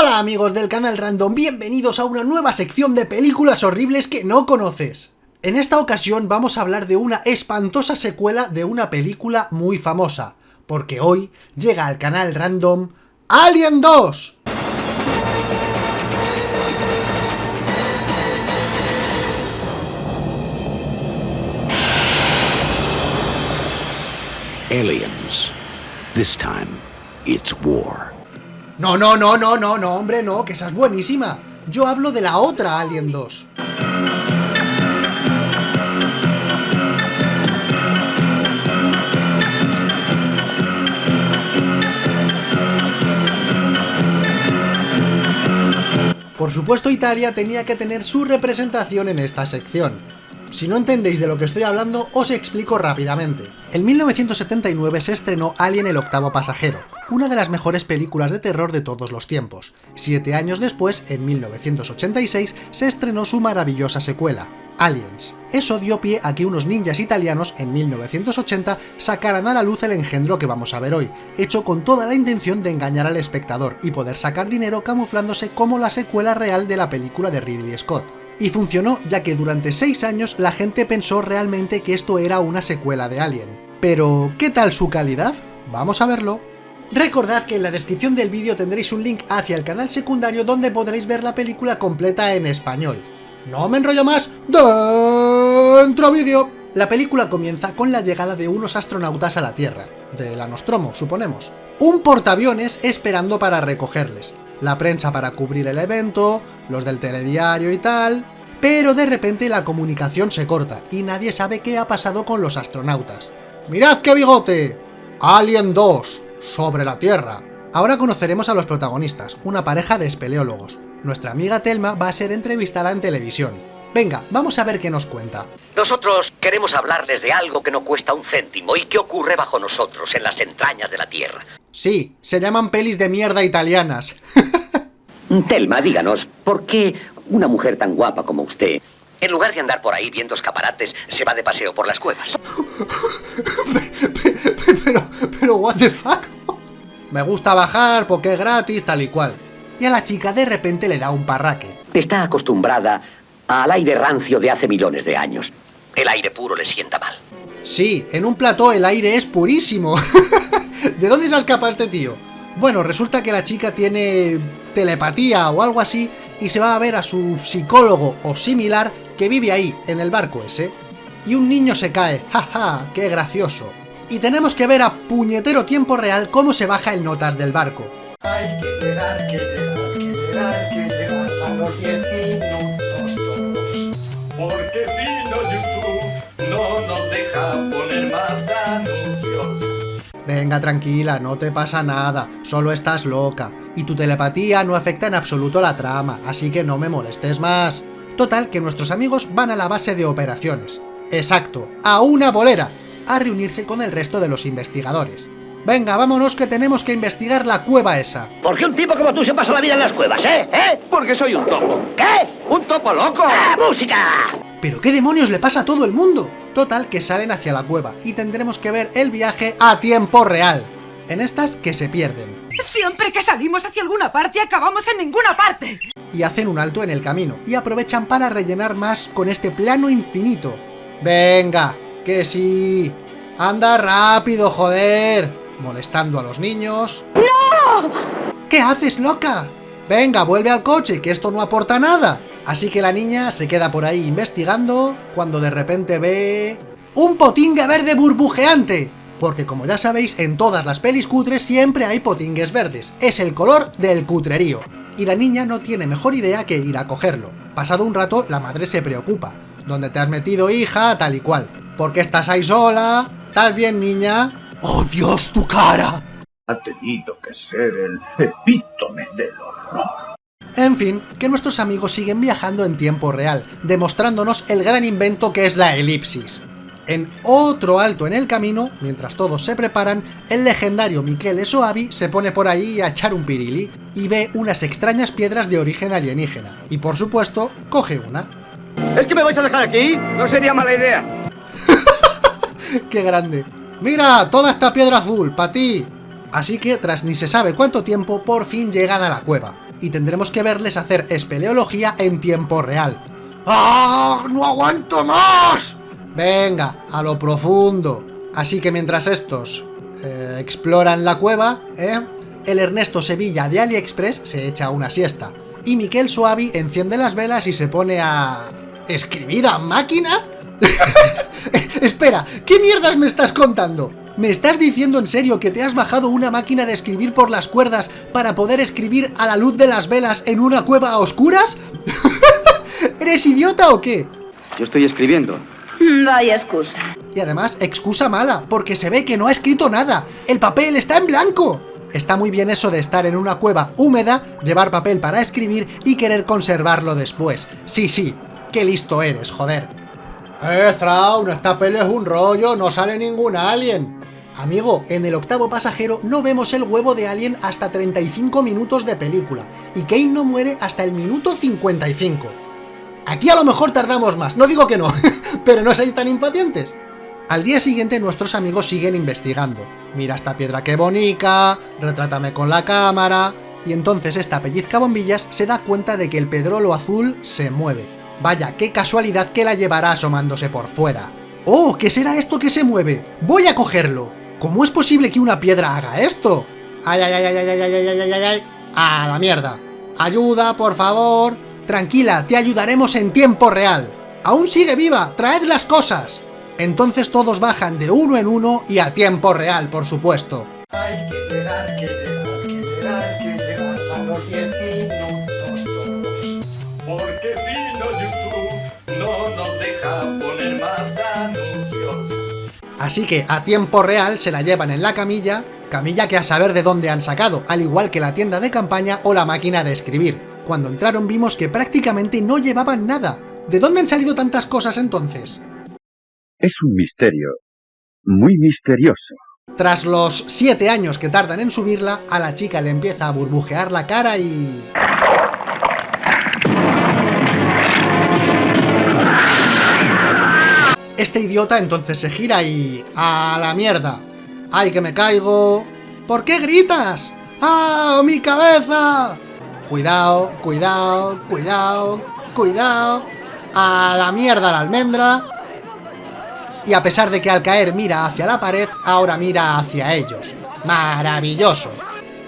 Hola amigos del canal Random, bienvenidos a una nueva sección de películas horribles que no conoces. En esta ocasión vamos a hablar de una espantosa secuela de una película muy famosa, porque hoy llega al canal Random Alien 2. Aliens. This time, it's war. No, no, no, no, no, no, hombre, no, que esa es buenísima. Yo hablo de la otra Alien 2. Por supuesto Italia tenía que tener su representación en esta sección. Si no entendéis de lo que estoy hablando, os explico rápidamente. En 1979 se estrenó Alien el octavo pasajero, una de las mejores películas de terror de todos los tiempos. Siete años después, en 1986, se estrenó su maravillosa secuela, Aliens. Eso dio pie a que unos ninjas italianos en 1980 sacaran a la luz el engendro que vamos a ver hoy, hecho con toda la intención de engañar al espectador y poder sacar dinero camuflándose como la secuela real de la película de Ridley Scott. Y funcionó ya que durante 6 años la gente pensó realmente que esto era una secuela de Alien. Pero, ¿qué tal su calidad? Vamos a verlo. Recordad que en la descripción del vídeo tendréis un link hacia el canal secundario donde podréis ver la película completa en español. No me enrollo más, dentro vídeo. La película comienza con la llegada de unos astronautas a la Tierra, de la Nostromo, suponemos. Un portaaviones esperando para recogerles, la prensa para cubrir el evento, los del telediario y tal... Pero de repente la comunicación se corta y nadie sabe qué ha pasado con los astronautas. ¡Mirad qué bigote! Alien 2, sobre la Tierra. Ahora conoceremos a los protagonistas, una pareja de espeleólogos. Nuestra amiga Telma va a ser entrevistada en televisión. Venga, vamos a ver qué nos cuenta. Nosotros queremos hablarles de algo que no cuesta un céntimo y que ocurre bajo nosotros, en las entrañas de la Tierra. Sí, se llaman pelis de mierda italianas. Telma, díganos, ¿por qué una mujer tan guapa como usted, en lugar de andar por ahí viendo escaparates, se va de paseo por las cuevas? pero, pero, what the fuck? Me gusta bajar porque es gratis, tal y cual. Y a la chica de repente le da un parraque. Está acostumbrada al aire rancio de hace millones de años. El aire puro le sienta mal. Sí, en un plató el aire es purísimo. ¿De dónde se ha escapado este tío? Bueno, resulta que la chica tiene telepatía o algo así y se va a ver a su psicólogo o similar que vive ahí, en el barco ese. Y un niño se cae, jaja, qué gracioso. Y tenemos que ver a puñetero tiempo real cómo se baja el notas del barco. Hay que llegar, que llegar, que llegar, que llegar a los 10 Venga, tranquila, no te pasa nada, solo estás loca. Y tu telepatía no afecta en absoluto la trama, así que no me molestes más. Total, que nuestros amigos van a la base de operaciones. Exacto, a una bolera, a reunirse con el resto de los investigadores. Venga, vámonos que tenemos que investigar la cueva esa. ¿Por qué un tipo como tú se pasa la vida en las cuevas, eh? ¿Eh? Porque soy un topo. ¿Qué? ¡Un topo loco! ¡Ah, música! ¿Pero qué demonios le pasa a todo el mundo? Total, que salen hacia la cueva y tendremos que ver el viaje a tiempo real. En estas que se pierden. Siempre que salimos hacia alguna parte acabamos en ninguna parte. Y hacen un alto en el camino y aprovechan para rellenar más con este plano infinito. Venga, que sí. Anda rápido, joder. Molestando a los niños. ¡No! ¿Qué haces, loca? Venga, vuelve al coche, que esto no aporta nada. Así que la niña se queda por ahí investigando, cuando de repente ve... ¡Un potingue verde burbujeante! Porque como ya sabéis, en todas las pelis cutres siempre hay potingues verdes. Es el color del cutrerío. Y la niña no tiene mejor idea que ir a cogerlo. Pasado un rato, la madre se preocupa. ¿Dónde te has metido, hija? Tal y cual. ¿Por qué estás ahí sola? ¿Estás bien, niña? ¡Oh, Dios, tu cara! ha tenido que ser el epítome del horror. En fin, que nuestros amigos siguen viajando en tiempo real, demostrándonos el gran invento que es la elipsis. En otro alto en el camino, mientras todos se preparan, el legendario Michele Soavi se pone por ahí a echar un pirili y ve unas extrañas piedras de origen alienígena. Y por supuesto, coge una. ¿Es que me vais a dejar aquí? No sería mala idea. ¡Qué grande! ¡Mira! Toda esta piedra azul, para ti. Así que, tras ni se sabe cuánto tiempo, por fin llegan a la cueva. y tendremos que verles hacer espeleología en tiempo real. ¡Ah! ¡No aguanto más! Venga, a lo profundo. Así que mientras estos eh, exploran la cueva, ¿eh? el Ernesto Sevilla de AliExpress se echa una siesta. Y Miquel Suavi enciende las velas y se pone a... ¿Escribir a máquina? Espera, ¿qué mierdas me estás contando? ¿Me estás diciendo en serio que te has bajado una máquina de escribir por las cuerdas para poder escribir a la luz de las velas en una cueva a oscuras? ¿Eres idiota o qué? Yo estoy escribiendo. Vaya excusa. Y además, excusa mala, porque se ve que no ha escrito nada. ¡El papel está en blanco! Está muy bien eso de estar en una cueva húmeda, llevar papel para escribir y querer conservarlo después. Sí, sí, qué listo eres, joder. Eh, Thrawn, esta peli es un rollo, no sale ningún alien. Amigo, en el octavo pasajero no vemos el huevo de Alien hasta 35 minutos de película, y Kane no muere hasta el minuto 55. Aquí a lo mejor tardamos más, no digo que no, pero no seáis tan impacientes. Al día siguiente nuestros amigos siguen investigando. Mira esta piedra que bonica, retrátame con la cámara... Y entonces esta pellizca bombillas se da cuenta de que el pedrolo azul se mueve. Vaya, qué casualidad que la llevará asomándose por fuera. ¡Oh! ¿Qué será esto que se mueve? ¡Voy a cogerlo! ¿Cómo es posible que una piedra haga esto? ¡Ay, ay, ay, ay, ay, ay, ay, ay, ay, ay! ¡A la mierda! ¡Ayuda, por favor! Tranquila, te ayudaremos en tiempo real. ¡Aún sigue viva! ¡Traed las cosas! Entonces todos bajan de uno en uno y a tiempo real, por supuesto. Hay que llegar, que llegar, que llegar, que llegar a los 10 minutos todos. Porque no deja poner más anuncios. Así que a tiempo real se la llevan en la camilla, camilla que a saber de dónde han sacado, al igual que la tienda de campaña o la máquina de escribir. Cuando entraron vimos que prácticamente no llevaban nada. ¿De dónde han salido tantas cosas entonces? Es un misterio. Muy misterioso. Tras los 7 años que tardan en subirla, a la chica le empieza a burbujear la cara y... Este idiota entonces se gira y... ¡A la mierda! ¡Ay, que me caigo! ¿Por qué gritas? ¡Ah, mi cabeza! Cuidado, cuidado, cuidado, cuidado... ¡A la mierda la almendra! y a pesar de que al caer mira hacia la pared, ahora mira hacia ellos. ¡Maravilloso!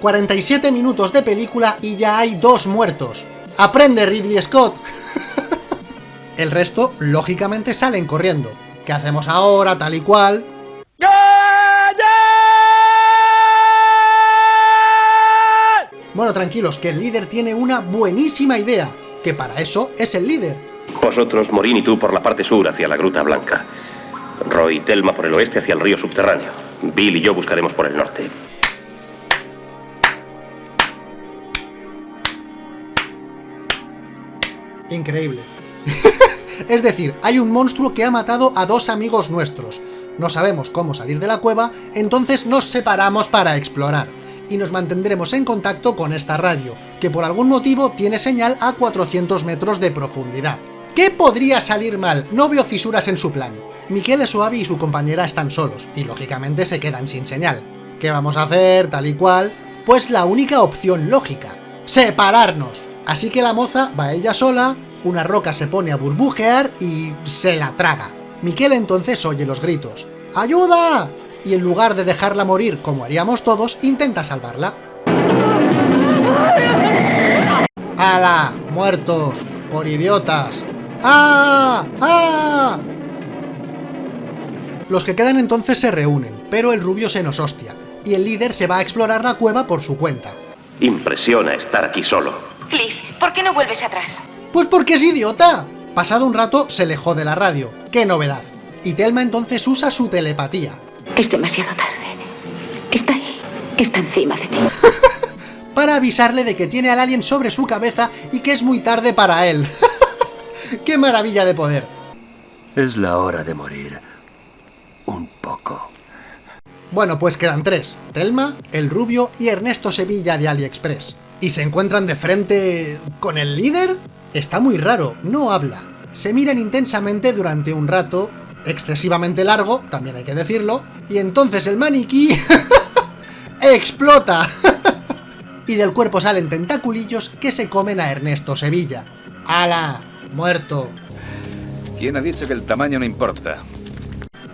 47 minutos de película y ya hay dos muertos. ¡Aprende Ridley Scott! El resto, lógicamente, salen corriendo. ¿Qué hacemos ahora, tal y cual? Bueno, tranquilos, que el líder tiene una buenísima idea, que para eso es el líder. Vosotros, Morín y tú, por la parte sur hacia la Gruta Blanca. Roy y Telma por el oeste hacia el río subterráneo. Bill y yo buscaremos por el norte. Increíble. es decir, hay un monstruo que ha matado a dos amigos nuestros. No sabemos cómo salir de la cueva, entonces nos separamos para explorar. Y nos mantendremos en contacto con esta radio, que por algún motivo tiene señal a 400 metros de profundidad. ¿Qué podría salir mal? No veo fisuras en su plan. Miquel Suavi y su compañera están solos, y lógicamente se quedan sin señal. ¿Qué vamos a hacer? Tal y cual. Pues la única opción lógica. ¡Separarnos! Así que la moza va ella sola, una roca se pone a burbujear y se la traga. Miquel entonces oye los gritos. ¡Ayuda! Y en lugar de dejarla morir como haríamos todos, intenta salvarla. ¡Hala! ¡Muertos! ¡Por idiotas! ¡Ah! ¡Ah! Los que quedan entonces se reúnen, pero el rubio se nos hostia, y el líder se va a explorar la cueva por su cuenta. Impresiona estar aquí solo. Cliff, ¿por qué no vuelves atrás? ¡Pues porque es idiota! Pasado un rato se le jode la radio. ¡Qué novedad! Y Telma entonces usa su telepatía. Es demasiado tarde. Está ahí. Está encima de ti. para avisarle de que tiene al alien sobre su cabeza y que es muy tarde para él. ¡Qué maravilla de poder! Es la hora de morir. Un poco. Bueno, pues quedan tres. Telma, el rubio y Ernesto Sevilla de AliExpress. ¿Y se encuentran de frente con el líder? Está muy raro, no habla. Se miran intensamente durante un rato, excesivamente largo, también hay que decirlo, y entonces el maniquí... ¡explota! y del cuerpo salen tentaculillos que se comen a Ernesto Sevilla. ¡Hala! Muerto. ¿Quién ha dicho que el tamaño no importa?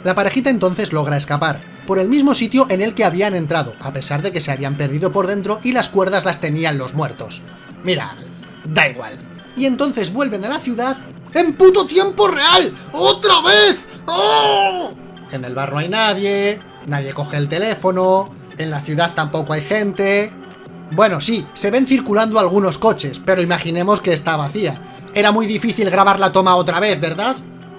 La parejita entonces logra escapar, por el mismo sitio en el que habían entrado, a pesar de que se habían perdido por dentro y las cuerdas las tenían los muertos. Mira, da igual. Y entonces vuelven a la ciudad ¡en puto tiempo real! ¡Otra vez! ¡Oh! En el bar no hay nadie, nadie coge el teléfono, en la ciudad tampoco hay gente... Bueno, sí, se ven circulando algunos coches, pero imaginemos que está vacía. Era muy difícil grabar la toma otra vez, ¿verdad?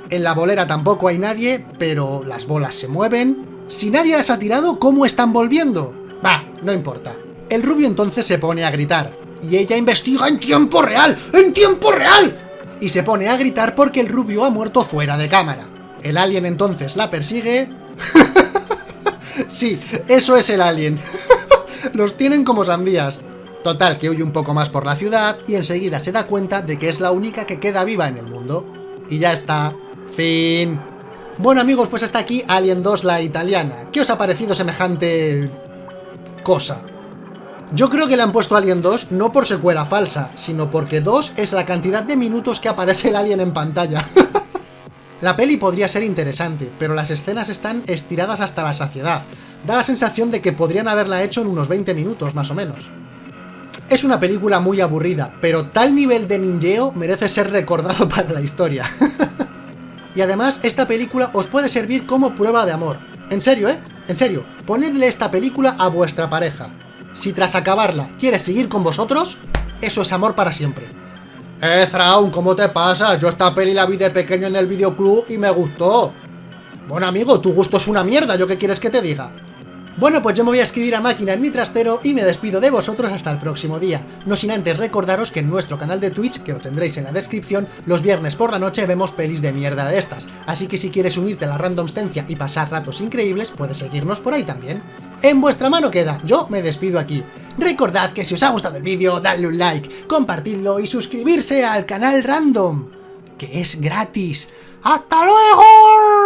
En la bolera tampoco hay nadie, pero las bolas se mueven. Si nadie las ha tirado, ¿cómo están volviendo? Bah, no importa. El rubio entonces se pone a gritar, y ella investiga en tiempo real, ¡en tiempo real! Y se pone a gritar porque el rubio ha muerto fuera de cámara. El alien entonces la persigue... sí, eso es el alien. Los tienen como sandías. Total, que huye un poco más por la ciudad y enseguida se da cuenta de que es la única que queda viva en el mundo. Y ya está. Fin. Bueno amigos, pues hasta aquí Alien 2 la italiana. ¿Qué os ha parecido semejante... cosa? Yo creo que le han puesto Alien 2 no por secuela falsa, sino porque 2 es la cantidad de minutos que aparece el alien en pantalla. la peli podría ser interesante, pero las escenas están estiradas hasta la saciedad. Da la sensación de que podrían haberla hecho en unos 20 minutos, más o menos. Es una película muy aburrida, pero tal nivel de ninjeo merece ser recordado para la historia. y además, esta película os puede servir como prueba de amor. En serio, ¿eh? En serio, ponedle esta película a vuestra pareja. Si tras acabarla quiere seguir con vosotros, eso es amor para siempre. Eh, Thrawn, ¿cómo te pasa? Yo esta peli la vi de pequeño en el videoclub y me gustó. Bueno amigo, tu gusto es una mierda, ¿yo qué quieres que te diga? Bueno, pues yo me voy a escribir a máquina en mi trastero y me despido de vosotros hasta el próximo día. No sin antes recordaros que en nuestro canal de Twitch, que lo tendréis en la descripción, los viernes por la noche vemos pelis de mierda de estas. Así que si quieres unirte a la randomstencia y pasar ratos increíbles, puedes seguirnos por ahí también. En vuestra mano queda, yo me despido aquí. Recordad que si os ha gustado el vídeo, dadle un like, compartidlo y suscribirse al canal random, que es gratis. ¡Hasta luego!